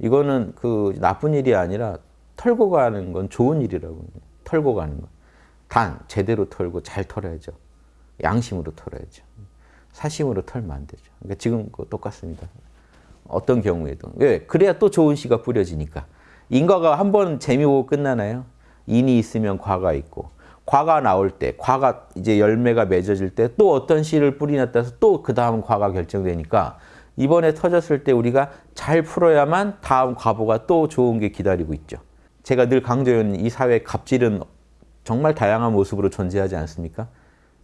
이거는 그 나쁜 일이 아니라 털고 가는 건 좋은 일이라고. 털고 가는 건. 단 제대로 털고 잘 털어야죠. 양심으로 털어야죠. 사심으로 털면 안 되죠. 그러니까 지금 똑같습니다. 어떤 경우에도. 왜? 그래야 또 좋은 씨가 뿌려지니까. 인과가 한 번 재미보고 끝나나요? 인이 있으면 과가 있고 과가 나올 때, 과가 이제 열매가 맺어질 때 또 어떤 씨를 따라서 또 그 다음 과가 결정되니까 이번에 터졌을 때 우리가 잘 풀어야만 다음 과보가 또 좋은 게 기다리고 있죠. 제가 늘 강조해온 이 사회 갑질은 정말 다양한 모습으로 존재하지 않습니까?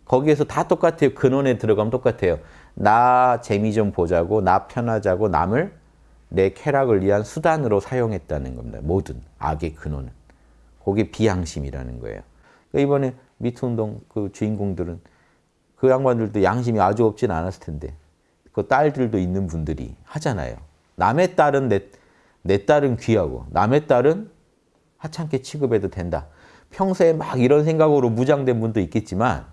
거기에서 다 똑같아요. 근원에 들어가면 똑같아요. 나 재미 좀 보자고, 나 편하자고 남을 내 쾌락을 위한 수단으로 사용했다는 겁니다. 모든 악의 근원은. 그게 비양심이라는 거예요. 그러니까 이번에 미투운동 그 주인공들은 그 양반들도 양심이 아주 없진 않았을 텐데 그 딸들도 있는 분들이 하잖아요. 남의 딸은 내, 내 딸은 귀하고 남의 딸은 하찮게 취급해도 된다. 평소에 막 이런 생각으로 무장된 분도 있겠지만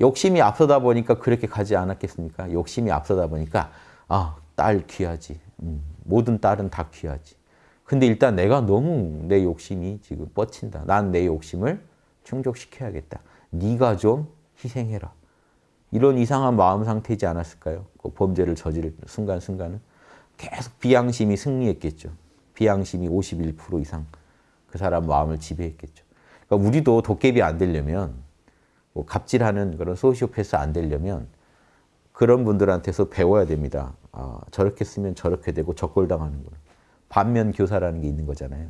욕심이 앞서다 보니까 그렇게 가지 않았겠습니까? 욕심이 앞서다 보니까 아, 딸 귀하지. 음, 모든 딸은 다 귀하지. 근데 일단 내가 너무 내 욕심이 지금 뻗친다. 난 내 욕심을 충족시켜야겠다. 네가 좀 희생해라. 이런 이상한 마음 상태이지 않았을까요? 그 범죄를 저지를 순간순간은 계속 비양심이 승리했겠죠. 비양심이 51% 이상 그 사람 마음을 지배했겠죠. 그러니까 우리도 도깨비 안 되려면 뭐 갑질하는 그런 소시오패스 안 되려면 그런 분들한테서 배워야 됩니다. 아, 저렇게 쓰면 저렇게 되고 적골당하는 거 반면 교사라는 게 있는 거잖아요.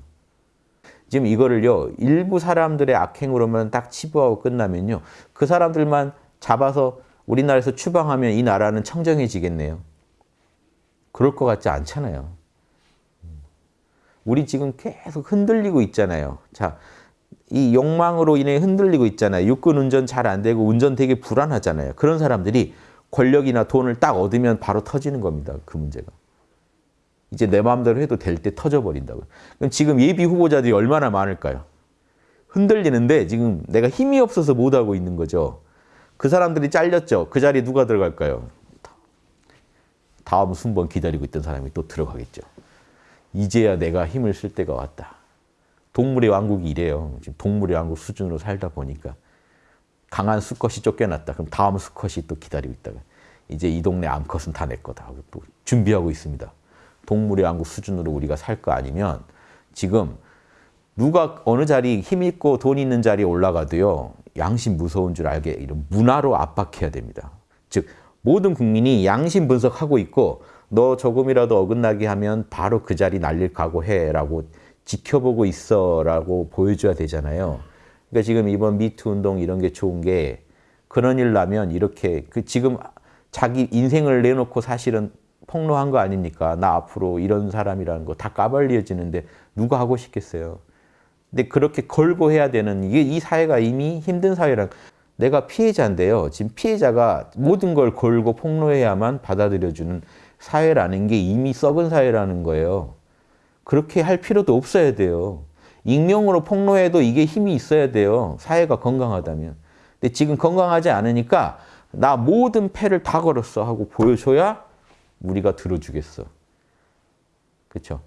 지금 이거를요, 일부 사람들의 악행으로만 딱 치부하고 끝나면요, 그 사람들만 잡아서 우리나라에서 추방하면 이 나라는 청정해지겠네요. 그럴 것 같지 않잖아요. 우리 지금 계속 흔들리고 있잖아요. 자, 이 욕망으로 인해 흔들리고 있잖아요. 육군 운전 잘 안 되고 운전 되게 불안하잖아요. 그런 사람들이 권력이나 돈을 딱 얻으면 바로 터지는 겁니다. 그 문제가. 이제 내 마음대로 해도 될 때 터져버린다고요. 그럼 지금 예비 후보자들이 얼마나 많을까요? 흔들리는데 지금 내가 힘이 없어서 못하고 있는 거죠. 그 사람들이 잘렸죠. 그 자리에 누가 들어갈까요? 다음 순번 기다리고 있던 사람이 또 들어가겠죠. 이제야 내가 힘을 쓸 때가 왔다. 동물의 왕국이 이래요. 지금 동물의 왕국 수준으로 살다 보니까 강한 수컷이 쫓겨났다. 그럼 다음 수컷이 또 기다리고 있다가 이제 이 동네 암컷은 다 내 거다 하고 또 준비하고 있습니다. 동물의 왕국 수준으로 우리가 살 거 아니면 지금 누가 어느 자리 힘 있고 돈 있는 자리에 올라가도요. 양심 무서운 줄 알게 이런 문화로 압박해야 됩니다. 즉 모든 국민이 양심 분석하고 있고 너 조금이라도 어긋나게 하면 바로 그 자리 날릴 각오해라고 지켜보고 있어라고 보여줘야 되잖아요. 그러니까 지금 이번 미투 운동 이런 게 좋은 게 그런 일 나면 이렇게 그 지금 자기 인생을 내놓고 사실은 폭로한 거 아닙니까? 나 앞으로 이런 사람이라는 거 다 까발려지는데 누가 하고 싶겠어요? 근데 그렇게 걸고 해야 되는 이게 이 사회가 이미 힘든 사회랑 내가 피해자인데요. 지금 피해자가 모든 걸 걸고 폭로해야만 받아들여주는 사회라는 게 이미 썩은 사회라는 거예요. 그렇게 할 필요도 없어야 돼요. 익명으로 폭로해도 이게 힘이 있어야 돼요. 사회가 건강하다면. 근데 지금 건강하지 않으니까 나 모든 패를 다 걸었어 하고 보여줘야 우리가 들어주겠어. 그렇죠?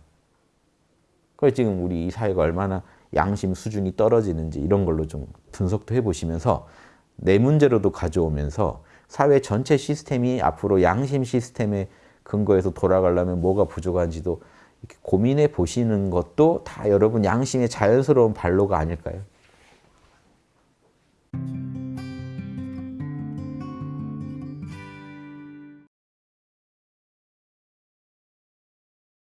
그래서 지금 우리 이 사회가 얼마나 양심 수준이 떨어지는지 이런 걸로 좀 분석도 해보시면서 내 문제로도 가져오면서 사회 전체 시스템이 앞으로 양심 시스템의 근거에서 돌아가려면 뭐가 부족한지도 고민해 보시는 것도 다 여러분 양심의 자연스러운 발로가 아닐까요?